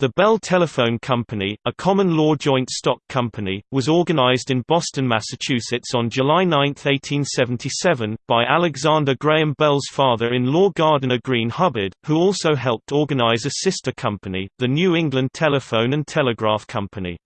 The Bell Telephone Company, a common-law joint stock company, was organized in Boston, Massachusetts on July 9, 1877, by Alexander Graham Bell's father-in-law Gardiner Green Hubbard, who also helped organize a sister company, the New England Telephone and Telegraph Company.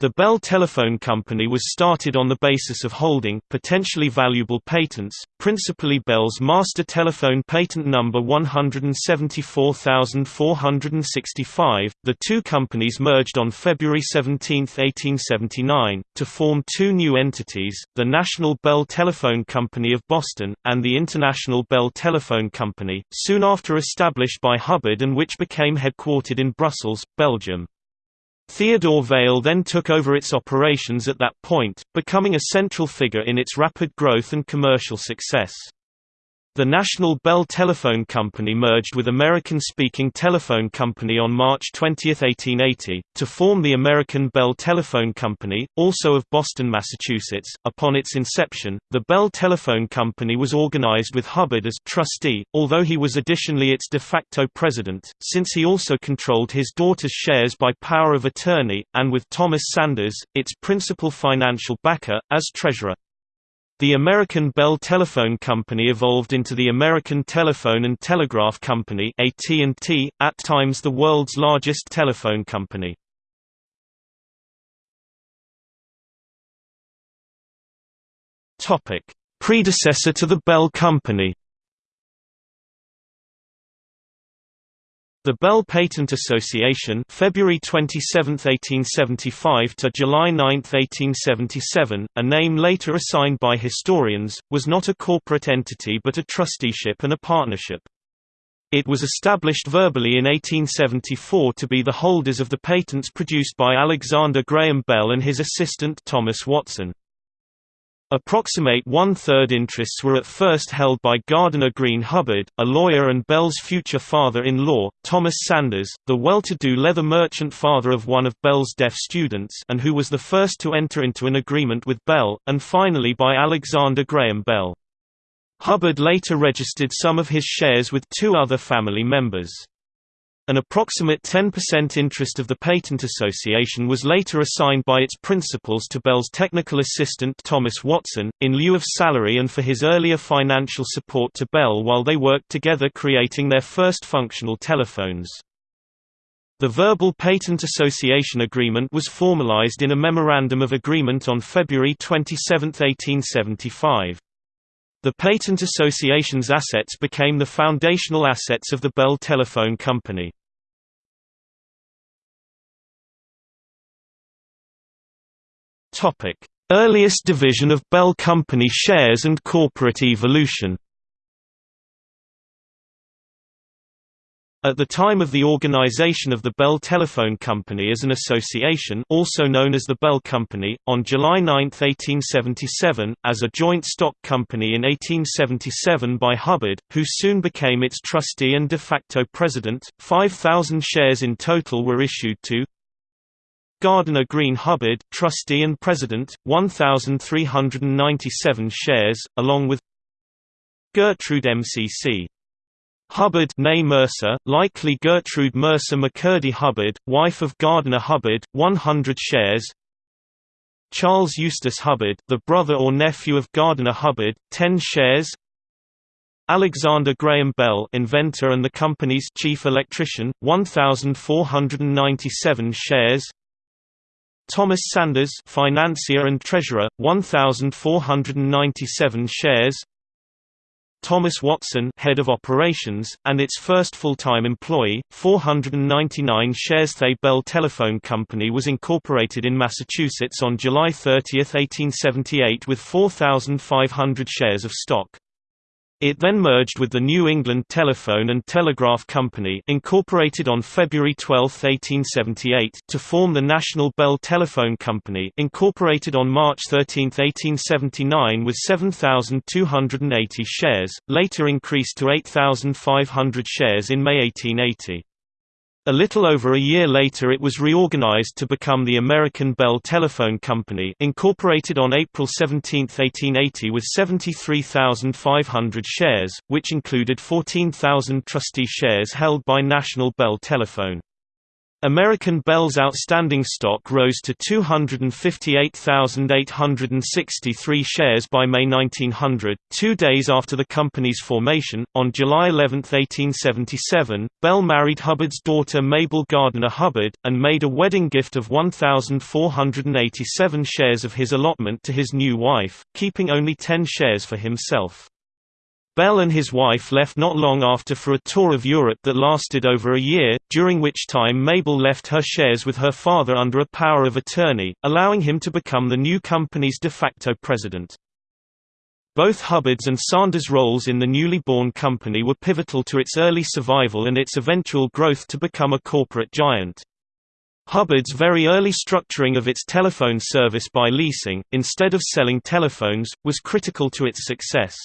The Bell Telephone Company was started on the basis of holding potentially valuable patents, principally Bell's master telephone patent number 174465. The two companies merged on February 17, 1879, to form two new entities, the National Bell Telephone Company of Boston, and the International Bell Telephone Company, soon after established by Hubbard and which became headquartered in Brussels, Belgium. Theodore Vail then took over its operations at that point, becoming a central figure in its rapid growth and commercial success. The National Bell Telephone Company merged with American-speaking Telephone Company on March 20, 1880, to form the American Bell Telephone Company, also of Boston, Massachusetts. Upon its inception, the Bell Telephone Company was organized with Hubbard as trustee, although he was additionally its de facto president, since he also controlled his daughter's shares by power of attorney, and with Thomas Sanders, its principal financial backer, as treasurer. The American Bell Telephone Company evolved into the American Telephone and Telegraph Company AT&T, at times the world's largest telephone company. Predecessor to the Bell Company The Bell Patent Association February 27, 1875 to July 9, 1877, a name later assigned by historians, was not a corporate entity but a trusteeship and a partnership. It was established verbally in 1874 to be the holders of the patents produced by Alexander Graham Bell and his assistant Thomas Watson. Approximate one-third interests were at first held by Gardiner Green Hubbard, a lawyer and Bell's future father-in-law, Thomas Sanders, the well-to-do leather merchant father of one of Bell's deaf students and who was the first to enter into an agreement with Bell, and finally by Alexander Graham Bell. Hubbard later registered some of his shares with two other family members. An approximate 10% interest of the Patent Association was later assigned by its principals to Bell's technical assistant Thomas Watson, in lieu of salary and for his earlier financial support to Bell while they worked together creating their first functional telephones. The Verbal Patent Association Agreement was formalized in a Memorandum of Agreement on February 27, 1875. The Patent Association's assets became the foundational assets of the Bell Telephone Company. Earliest division of Bell Company shares and corporate evolution. At the time of the organization of the Bell Telephone Company as an association also known as the Bell Company, on July 9, 1877, as a joint stock company in 1877 by Hubbard, who soon became its trustee and de facto president, 5,000 shares in total were issued to Gardiner Green Hubbard, trustee and president, 1,397 shares, along with Gertrude MCC. Hubbard Mercer, likely Gertrude Mercer McCurdy Hubbard, wife of Gardiner Hubbard, 100 shares. Charles Eustace Hubbard, the brother or nephew of Gardiner Hubbard, 10 shares. Alexander Graham Bell inventor and the company's chief electrician, 1,497 shares Thomas Sanders financier and treasurer 1497 shares. Thomas Watson head of operations and its first full-time employee 499 shares. The Bell Telephone Company was incorporated in Massachusetts on July 30, 1878 with 4500 shares of stock it then merged with the New England Telephone and Telegraph Company incorporated on February 12, 1878 to form the National Bell Telephone Company incorporated on March 13, 1879 with 7,280 shares, later increased to 8,500 shares in May 1880. A little over a year later it was reorganized to become the American Bell Telephone Company incorporated on April 17, 1880 with 73,500 shares, which included 14,000 trustee shares held by National Bell Telephone. American Bell's outstanding stock rose to 258,863 shares by May 1900, two days after the company's formation. On July 11, 1877, Bell married Hubbard's daughter Mabel Gardiner Hubbard, and made a wedding gift of 1,487 shares of his allotment to his new wife, keeping only 10 shares for himself. Bell and his wife left not long after for a tour of Europe that lasted over a year, during which time Mabel left her shares with her father under a power of attorney, allowing him to become the new company's de facto president. Both Hubbard's and Sanders' roles in the newly born company were pivotal to its early survival and its eventual growth to become a corporate giant. Hubbard's very early structuring of its telephone service by leasing, instead of selling telephones, was critical to its success.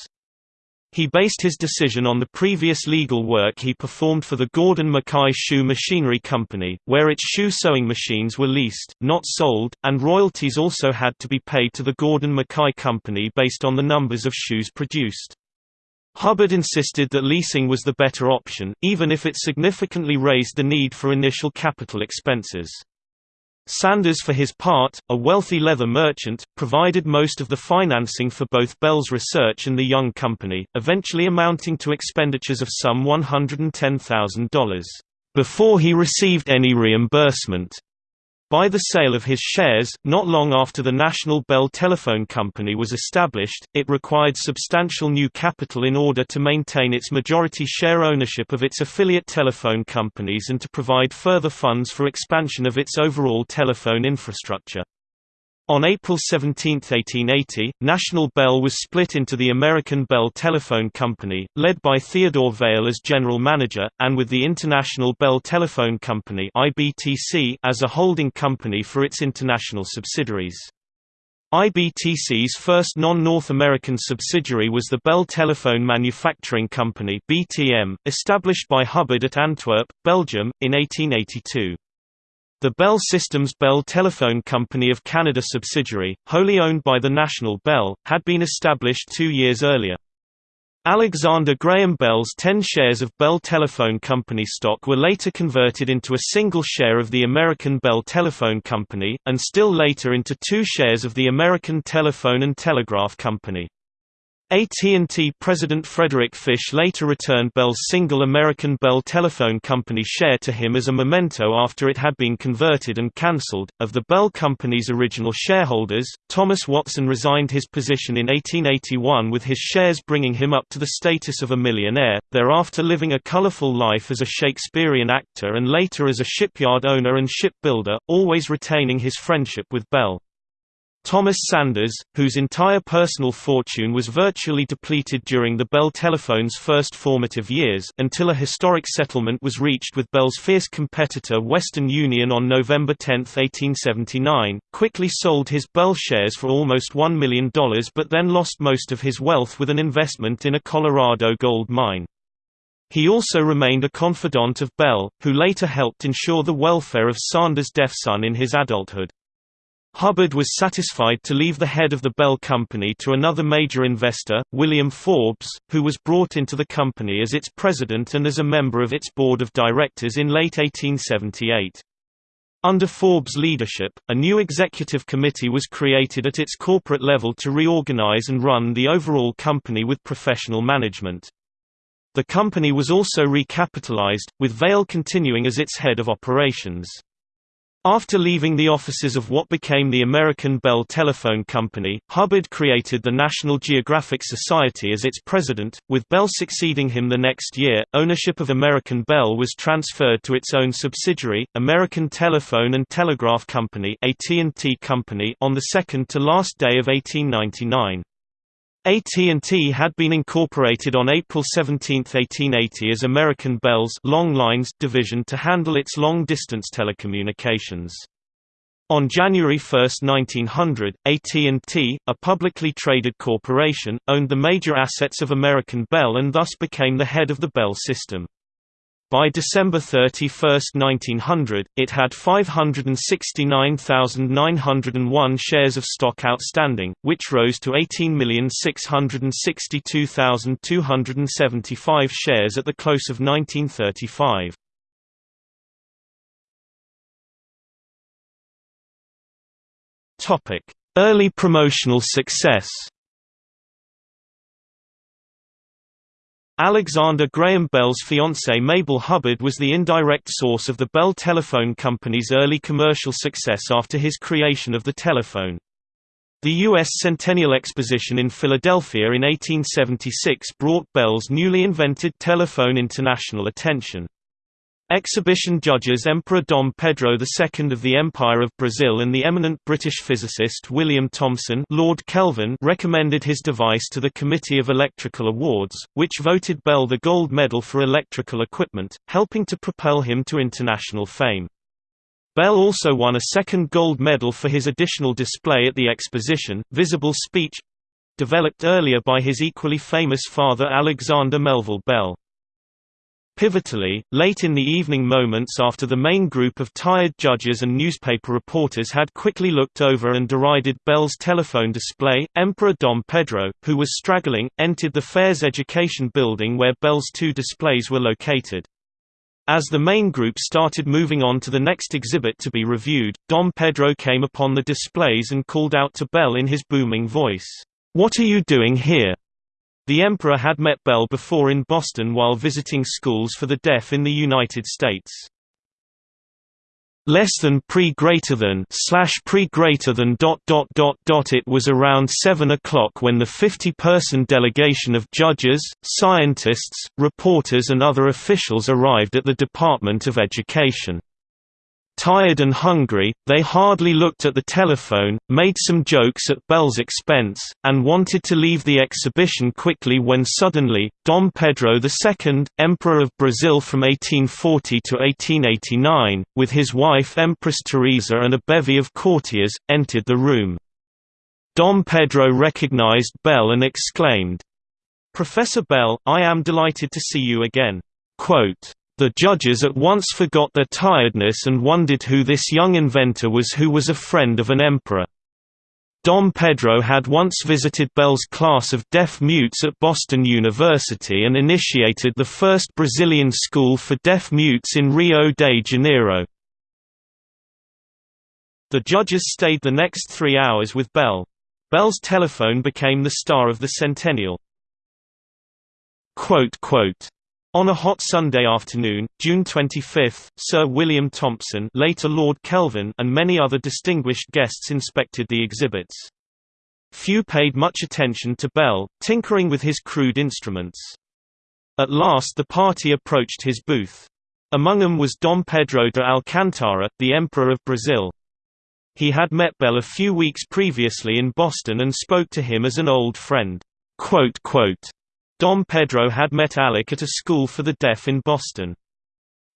He based his decision on the previous legal work he performed for the Gordon McKay Shoe Machinery Company, where its shoe sewing machines were leased, not sold, and royalties also had to be paid to the Gordon McKay Company based on the numbers of shoes produced. Hubbard insisted that leasing was the better option, even if it significantly raised the need for initial capital expenses. Sanders for his part, a wealthy leather merchant, provided most of the financing for both Bell's research and the young company, eventually amounting to expenditures of some $110,000. Before he received any reimbursement, by the sale of his shares, not long after the National Bell Telephone Company was established, it required substantial new capital in order to maintain its majority share ownership of its affiliate telephone companies and to provide further funds for expansion of its overall telephone infrastructure. On April 17, 1880, National Bell was split into the American Bell Telephone Company, led by Theodore Vail as general manager, and with the International Bell Telephone Company as a holding company for its international subsidiaries. IBTC's first non-North American subsidiary was the Bell Telephone Manufacturing Company (BTM), established by Hubbard at Antwerp, Belgium, in 1882. The Bell Systems Bell Telephone Company of Canada subsidiary, wholly owned by the National Bell, had been established two years earlier. Alexander Graham Bell's 10 shares of Bell Telephone Company stock were later converted into a single share of the American Bell Telephone Company, and still later into two shares of the American Telephone and Telegraph Company. AT&T President Frederick Fish later returned Bell's single American Bell Telephone Company share to him as a memento after it had been converted and cancelled. Of the Bell Company's original shareholders, Thomas Watson resigned his position in 1881 with his shares bringing him up to the status of a millionaire, thereafter living a colorful life as a Shakespearean actor and later as a shipyard owner and shipbuilder, always retaining his friendship with Bell. Thomas Sanders, whose entire personal fortune was virtually depleted during the Bell Telephone's first formative years until a historic settlement was reached with Bell's fierce competitor Western Union on November 10, 1879, quickly sold his Bell shares for almost $1 million but then lost most of his wealth with an investment in a Colorado gold mine. He also remained a confidant of Bell, who later helped ensure the welfare of Sanders' deaf son in his adulthood. Hubbard was satisfied to leave the head of the Bell Company to another major investor, William Forbes, who was brought into the company as its president and as a member of its board of directors in late 1878. Under Forbes' leadership, a new executive committee was created at its corporate level to reorganize and run the overall company with professional management. The company was also recapitalized, with Vail continuing as its head of operations. After leaving the offices of what became the American Bell Telephone Company, Hubbard created the National Geographic Society as its president, with Bell succeeding him the next year. Ownership of American Bell was transferred to its own subsidiary, American Telephone and Telegraph Company (AT&T Company) on the second to last day of 1899. AT&T had been incorporated on April 17, 1880 as American Bell's Long Lines division to handle its long-distance telecommunications. On January 1, 1900, AT&T, a publicly traded corporation, owned the major assets of American Bell and thus became the head of the Bell system. By December 31, 1900, it had 569,901 shares of stock outstanding, which rose to 18,662,275 shares at the close of 1935. Early promotional success Alexander Graham Bell's fiancée Mabel Hubbard was the indirect source of the Bell Telephone Company's early commercial success after his creation of the telephone. The U.S. Centennial Exposition in Philadelphia in 1876 brought Bell's newly invented telephone international attention. Exhibition judges Emperor Dom Pedro II of the Empire of Brazil and the eminent British physicist William Thomson Lord Kelvin recommended his device to the Committee of Electrical Awards, which voted Bell the gold medal for electrical equipment, helping to propel him to international fame. Bell also won a second gold medal for his additional display at the exposition, Visible Speech—developed earlier by his equally famous father Alexander Melville Bell. Pivotally, late in the evening moments after the main group of tired judges and newspaper reporters had quickly looked over and derided Bell's telephone display, Emperor Dom Pedro, who was straggling, entered the fair's education building where Bell's two displays were located. As the main group started moving on to the next exhibit to be reviewed, Dom Pedro came upon the displays and called out to Bell in his booming voice, "'What are you doing here?' The Emperor had met Bell before in Boston while visiting schools for the deaf in the United States. Less than pre greater than slash pre greater than dot dot dot dot It was around seven o'clock when the 50-person delegation of judges, scientists, reporters and other officials arrived at the Department of Education. Tired and hungry, they hardly looked at the telephone, made some jokes at Bell's expense, and wanted to leave the exhibition quickly when suddenly, Dom Pedro II, Emperor of Brazil from 1840 to 1889, with his wife Empress Teresa and a bevy of courtiers, entered the room. Dom Pedro recognized Bell and exclaimed, Professor Bell, I am delighted to see you again. The judges at once forgot their tiredness and wondered who this young inventor was who was a friend of an emperor. Dom Pedro had once visited Bell's class of deaf-mutes at Boston University and initiated the first Brazilian school for deaf-mutes in Rio de Janeiro. The judges stayed the next three hours with Bell. Bell's telephone became the star of the centennial. On a hot Sunday afternoon, June 25, Sir William Thomson later Lord Kelvin and many other distinguished guests inspected the exhibits. Few paid much attention to Bell, tinkering with his crude instruments. At last the party approached his booth. Among them was Dom Pedro de Alcantara, the Emperor of Brazil. He had met Bell a few weeks previously in Boston and spoke to him as an old friend. Dom Pedro had met Alec at a school for the deaf in Boston.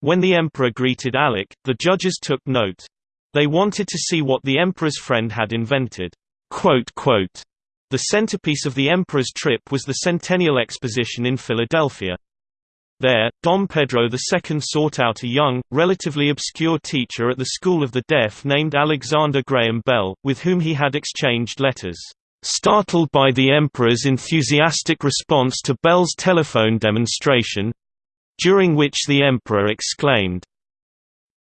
When the emperor greeted Alec, the judges took note. They wanted to see what the emperor's friend had invented. The centerpiece of the emperor's trip was the Centennial Exposition in Philadelphia. There, Dom Pedro II sought out a young, relatively obscure teacher at the School of the Deaf named Alexander Graham Bell, with whom he had exchanged letters. Startled by the Emperor's enthusiastic response to Bell's telephone demonstration—during which the Emperor exclaimed,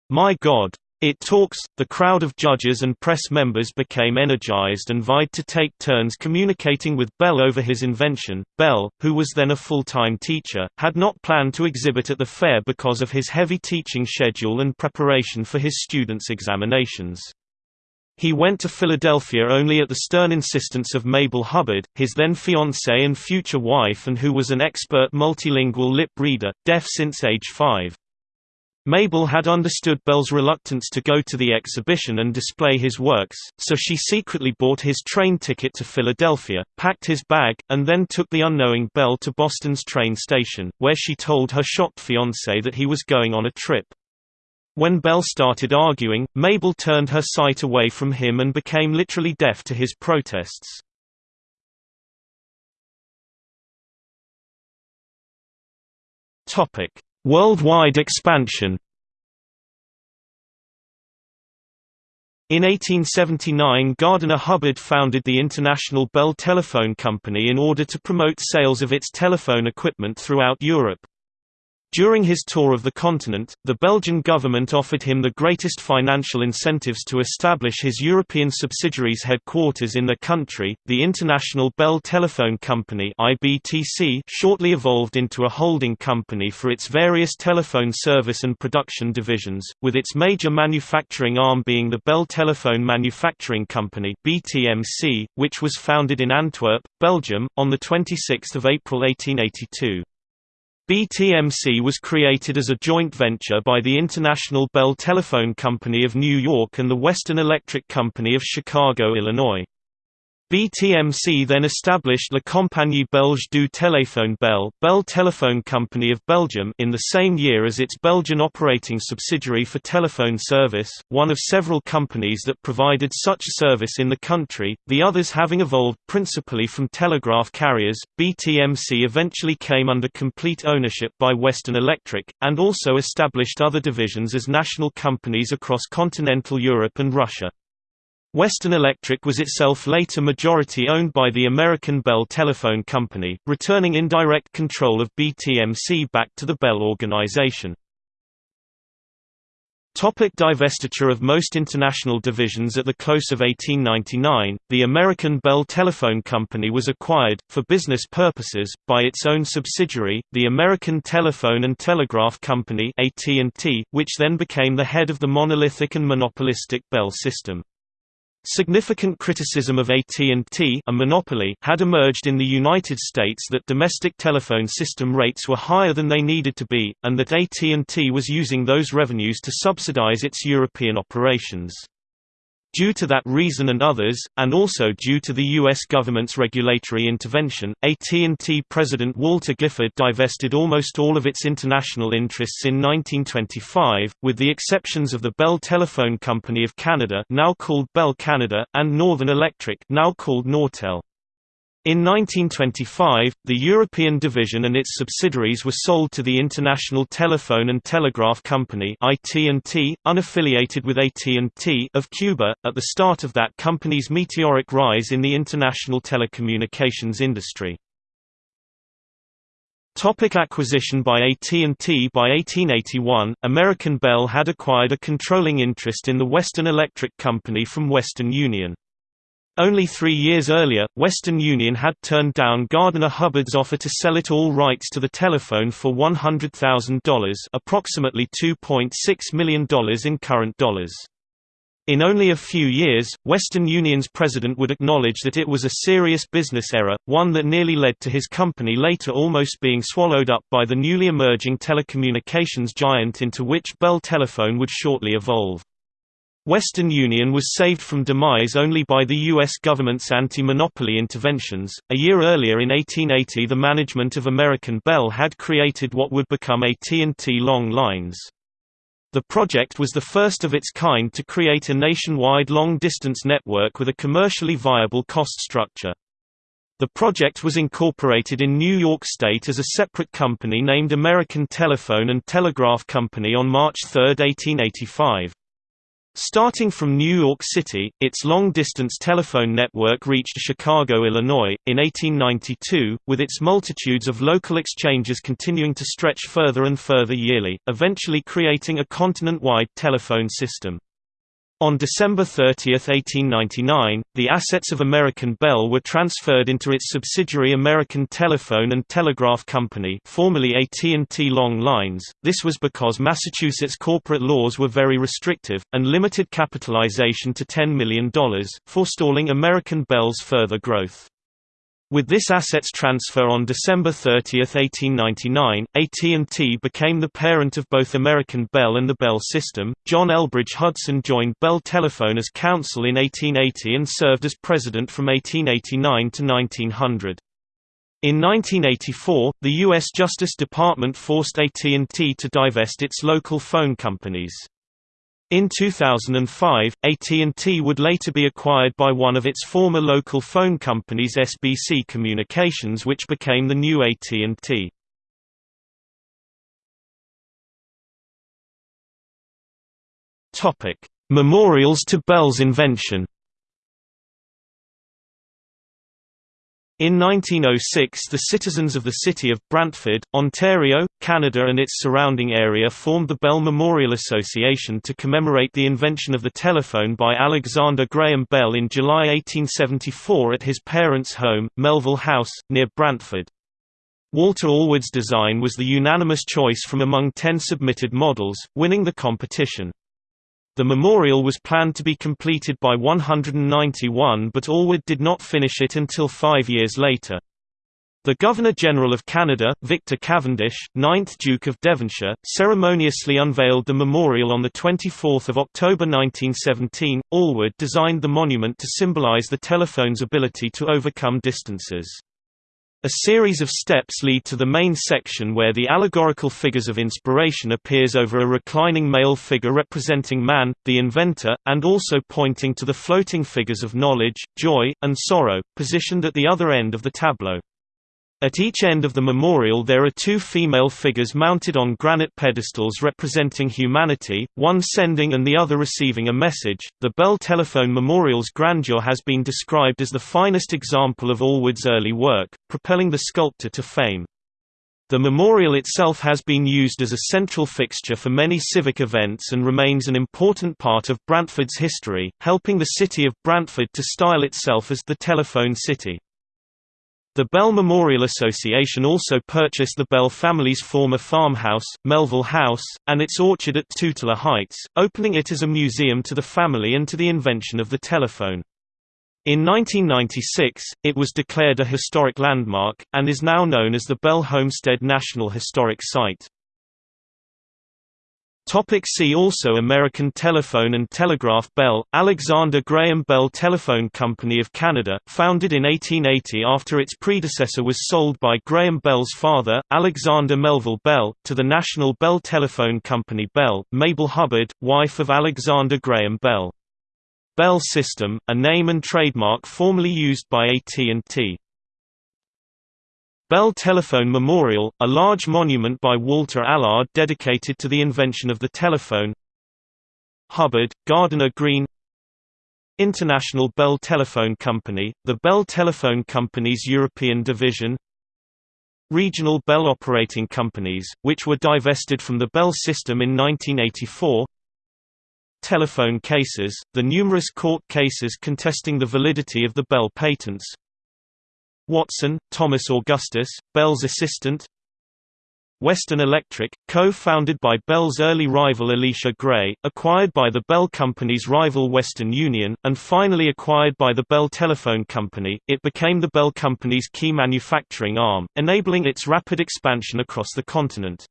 My God! It talks. The crowd of judges and press members became energized and vied to take turns communicating with Bell over his invention. Bell, who was then a full-time teacher, had not planned to exhibit at the fair because of his heavy teaching schedule and preparation for his students' examinations. He went to Philadelphia only at the stern insistence of Mabel Hubbard, his then fiancée and future wife and who was an expert multilingual lip reader, deaf since age five. Mabel had understood Bell's reluctance to go to the exhibition and display his works, so she secretly bought his train ticket to Philadelphia, packed his bag, and then took the unknowing Bell to Boston's train station, where she told her shocked fiancé that he was going on a trip. When Bell started arguing, Mabel turned her sight away from him and became literally deaf to his protests. Topic: Worldwide expansion. In 1879 Gardiner Hubbard founded the International Bell Telephone Company in order to promote sales of its telephone equipment throughout Europe. During his tour of the continent, the Belgian government offered him the greatest financial incentives to establish his European subsidiaries' headquarters in the country. The International Bell Telephone Company (IBTC) shortly evolved into a holding company for its various telephone service and production divisions, with its major manufacturing arm being the Bell Telephone Manufacturing Company (BTMC), which was founded in Antwerp, Belgium, on the 26th of April 1882. BTMC was created as a joint venture by the International Bell Telephone Company of New York and the Western Electric Company of Chicago, Illinois. BTMC then established La Compagnie Belge du Téléphone Bell, Bell Telephone Company of Belgium in the same year as its Belgian operating subsidiary for telephone service, one of several companies that provided such service in the country, the others having evolved principally from telegraph carriers. BTMC eventually came under complete ownership by Western Electric, and also established other divisions as national companies across continental Europe and Russia. Western Electric was itself later majority owned by the American Bell Telephone Company, returning indirect control of BTMC back to the Bell organization. Topic divestiture of most international divisions At the close of 1899, the American Bell Telephone Company was acquired, for business purposes, by its own subsidiary, the American Telephone and Telegraph Company which then became the head of the monolithic and monopolistic Bell system. Significant criticism of AT&T a monopoly had emerged in the United States that domestic telephone system rates were higher than they needed to be, and that AT&T was using those revenues to subsidize its European operations. Due to that reason and others, and also due to the U.S. government's regulatory intervention, AT&T President Walter Gifford divested almost all of its international interests in 1925, with the exceptions of the Bell Telephone Company of Canada now called Bell Canada, and Northern Electric now called Nortel. In 1925, the European division and its subsidiaries were sold to the International Telephone and Telegraph Company (IT&T), unaffiliated with AT&T of Cuba. At the start of that company's meteoric rise in the international telecommunications industry. Topic acquisition by AT&T By 1881, American Bell had acquired a controlling interest in the Western Electric Company from Western Union. Only three years earlier, Western Union had turned down Gardiner Hubbard's offer to sell it all rights to the telephone for $100,000 approximately $2.6 million in current dollars. In only a few years, Western Union's president would acknowledge that it was a serious business error, one that nearly led to his company later almost being swallowed up by the newly emerging telecommunications giant into which Bell Telephone would shortly evolve. Western Union was saved from demise only by the U.S. government's anti-monopoly interventions. A year earlier in 1880 the management of American Bell had created what would become AT&T Long Lines. The project was the first of its kind to create a nationwide long-distance network with a commercially viable cost structure. The project was incorporated in New York State as a separate company named American Telephone and Telegraph Company on March 3, 1885. Starting from New York City, its long-distance telephone network reached Chicago, Illinois, in 1892, with its multitudes of local exchanges continuing to stretch further and further yearly, eventually creating a continent-wide telephone system. On December 30, 1899, the assets of American Bell were transferred into its subsidiary American Telephone and Telegraph Company formerly AT&T Long Lines. This was because Massachusetts corporate laws were very restrictive, and limited capitalization to $10 million, forestalling American Bell's further growth. With this assets transfer on December 30, 1899, AT&T became the parent of both American Bell and the Bell system. John Elbridge Hudson joined Bell Telephone as counsel in 1880 and served as president from 1889 to 1900. In 1984, the U.S. Justice Department forced AT&T to divest its local phone companies. In 2005, AT&T would later be acquired by one of its former local phone companies SBC Communications which became the new AT&T. Memorials to Bell's invention In 1906 the citizens of the city of Brantford, Ontario, Canada and its surrounding area formed the Bell Memorial Association to commemorate the invention of the telephone by Alexander Graham Bell in July 1874 at his parents' home, Melville House, near Brantford. Walter Allward's design was the unanimous choice from among ten submitted models, winning the competition. The memorial was planned to be completed by 191 but Allward did not finish it until five years later. The Governor-General of Canada, Victor Cavendish, 9th Duke of Devonshire, ceremoniously unveiled the memorial on 24 October 1917. Allward designed the monument to symbolize the telephone's ability to overcome distances. A series of steps lead to the main section where the allegorical figures of inspiration appears over a reclining male figure representing man, the inventor, and also pointing to the floating figures of knowledge, joy, and sorrow, positioned at the other end of the tableau. At each end of the memorial there are two female figures mounted on granite pedestals representing humanity, one sending and the other receiving a message. The Bell Telephone Memorial's grandeur has been described as the finest example of Allward's early work, propelling the sculptor to fame. The memorial itself has been used as a central fixture for many civic events and remains an important part of Brantford's history, helping the city of Brantford to style itself as the Telephone City. The Bell Memorial Association also purchased the Bell family's former farmhouse, Melville House, and its orchard at Tutela Heights, opening it as a museum to the family and to the invention of the telephone. In 1996, it was declared a historic landmark, and is now known as the Bell Homestead National Historic Site. Topic see also American Telephone and Telegraph Bell, Alexander Graham Bell Telephone Company of Canada, founded in 1880 after its predecessor was sold by Graham Bell's father, Alexander Melville Bell, to the National Bell Telephone Company Bell, Mabel Hubbard, wife of Alexander Graham Bell. Bell System, a name and trademark formerly used by AT&T. Bell Telephone Memorial, a large monument by Walter Allward dedicated to the invention of the telephone. Hubbard, Gardiner Green. International Bell Telephone Company, the Bell Telephone Company's European division. Regional Bell Operating Companies, which were divested from the Bell system in 1984 Telephone cases, the numerous court cases contesting the validity of the Bell patents Watson, Thomas Augustus, Bell's assistant Western Electric, co-founded by Bell's early rival Elisha Gray, acquired by the Bell Company's rival Western Union, and finally acquired by the Bell Telephone Company, it became the Bell Company's key manufacturing arm, enabling its rapid expansion across the continent.